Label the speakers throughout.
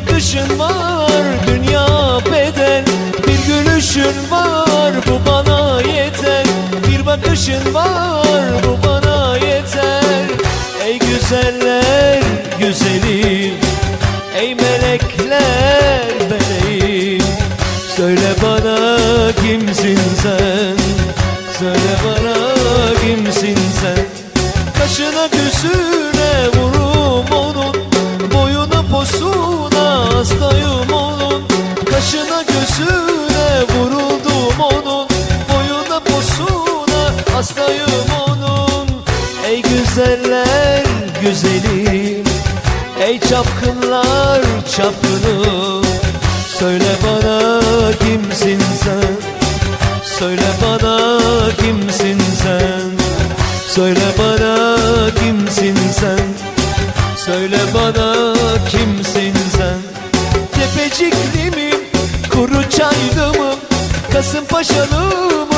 Speaker 1: bakışın var dünya bedel. Bir gülüşün var bu bana yeter. Bir bakışın var bu bana yeter. Ey güzeller güzeli Ey melekler meleğim. Söyle bana kimsin sen? Söyle bana kimsin sen? Kaşına gözüne vurum hastayım onun. Ey güzeller güzeli Ey çapkınlar çapkını. Söyle bana kimsin sen? Söyle bana kimsin sen? Söyle bana kimsin sen? Söyle bana kimsin sen? Tepecikli miyim Kuru çaylı mı Kasımpaşalı mı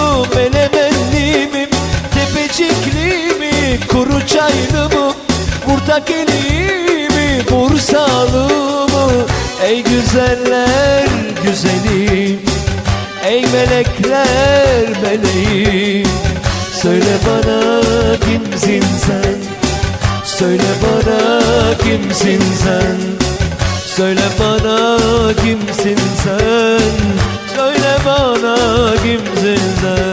Speaker 1: Burtakeli mi Bursalı mı? Ey güzeller güzeli Ey melekler meleği Söyle bana kimsin sen? Söyle bana kimsin sen? Söyle bana kimsin sen? Söyle bana kimsin sen